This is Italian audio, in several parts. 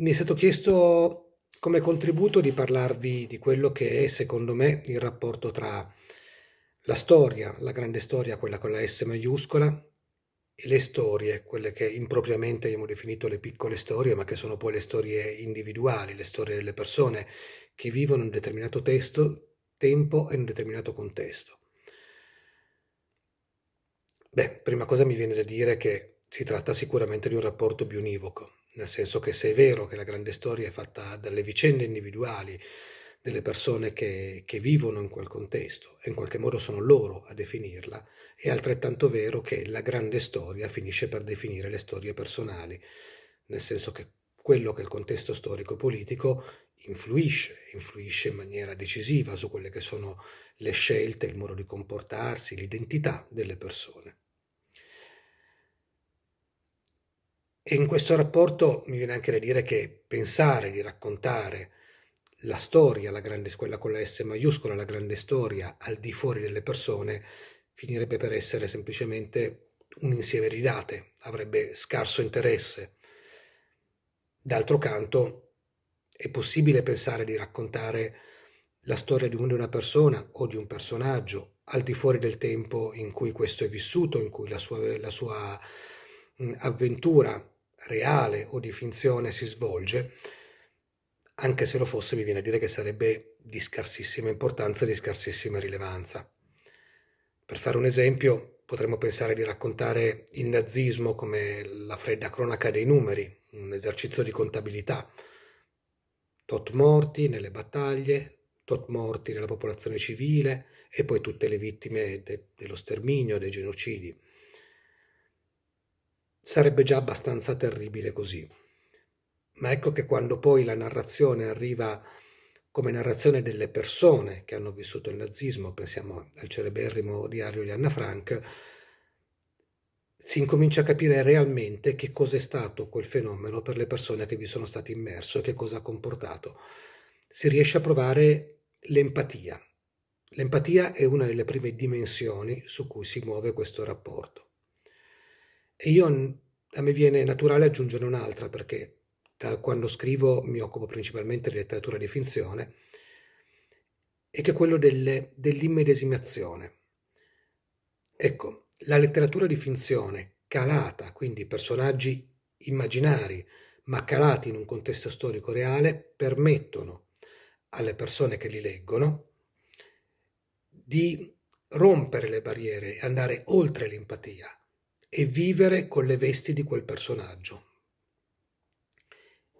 Mi è stato chiesto come contributo di parlarvi di quello che è, secondo me, il rapporto tra la storia, la grande storia, quella con la S maiuscola, e le storie, quelle che impropriamente abbiamo definito le piccole storie, ma che sono poi le storie individuali, le storie delle persone che vivono in un determinato testo, tempo e in un determinato contesto. Beh, prima cosa mi viene da dire che si tratta sicuramente di un rapporto bionivoco, nel senso che se è vero che la grande storia è fatta dalle vicende individuali delle persone che, che vivono in quel contesto e in qualche modo sono loro a definirla, è altrettanto vero che la grande storia finisce per definire le storie personali, nel senso che quello che è il contesto storico-politico influisce, influisce in maniera decisiva su quelle che sono le scelte, il modo di comportarsi, l'identità delle persone. E in questo rapporto mi viene anche da dire che pensare di raccontare la storia, la grande, quella con la S maiuscola, la grande storia, al di fuori delle persone, finirebbe per essere semplicemente un insieme di date, avrebbe scarso interesse. D'altro canto, è possibile pensare di raccontare la storia di una persona o di un personaggio al di fuori del tempo in cui questo è vissuto, in cui la sua, la sua avventura reale o di finzione si svolge, anche se lo fosse mi viene a dire che sarebbe di scarsissima importanza e di scarsissima rilevanza. Per fare un esempio, potremmo pensare di raccontare il nazismo come la fredda cronaca dei numeri, un esercizio di contabilità. Tot morti nelle battaglie, tot morti nella popolazione civile e poi tutte le vittime de dello sterminio, dei genocidi sarebbe già abbastanza terribile così. Ma ecco che quando poi la narrazione arriva come narrazione delle persone che hanno vissuto il nazismo, pensiamo al celeberrimo diario di Anna Frank, si incomincia a capire realmente che cosa è stato quel fenomeno per le persone che vi sono state immerse e che cosa ha comportato. Si riesce a provare l'empatia. L'empatia è una delle prime dimensioni su cui si muove questo rapporto. E io, a me viene naturale aggiungere un'altra, perché da quando scrivo mi occupo principalmente di letteratura di finzione, e che è quello dell'immedesimazione. Ecco, la letteratura di finzione calata, quindi personaggi immaginari, ma calati in un contesto storico reale, permettono alle persone che li leggono di rompere le barriere e andare oltre l'empatia, e vivere con le vesti di quel personaggio.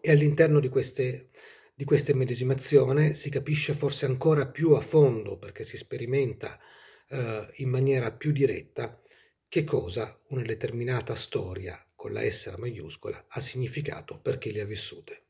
E all'interno di di questa immedesimazione si capisce forse ancora più a fondo, perché si sperimenta eh, in maniera più diretta, che cosa una determinata storia con la S maiuscola ha significato per chi le ha vissute.